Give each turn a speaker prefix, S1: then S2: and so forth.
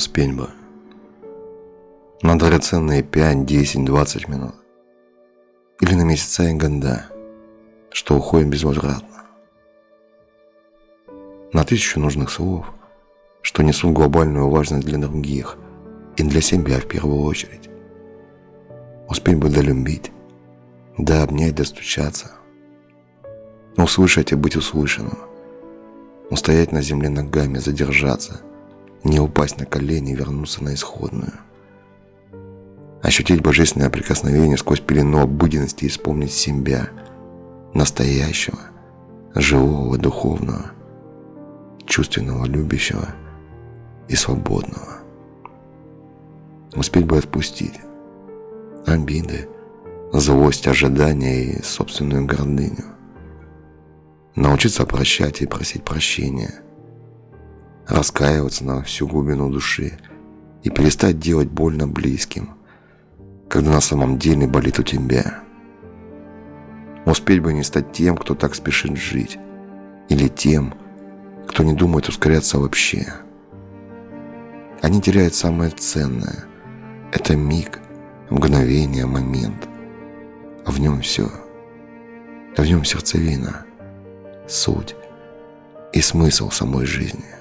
S1: Успеть бы. На драгоценные 5, 10, 20 минут. Или на месяца и года, что уходит безвозвратно. На тысячу нужных слов, что несут глобальную важность для других и для себя в первую очередь. Успеть бы долюбить, да обнять, достучаться. Услышать и быть услышанным. Устоять на земле ногами, задержаться – не упасть на колени и вернуться на исходную. Ощутить божественное прикосновение сквозь пелену обыденности и вспомнить себя, настоящего, живого, духовного, чувственного, любящего и свободного. Успеть бы отпустить обиды, злость, ожидания и собственную гордыню. Научиться прощать и просить прощения – раскаиваться на всю глубину души и перестать делать больно близким, когда на самом деле болит у тебя. Успеть бы не стать тем, кто так спешит жить, или тем, кто не думает ускоряться вообще. Они теряют самое ценное. Это миг, мгновение, момент. А в нем все. В нем сердцевина, суть и смысл самой жизни.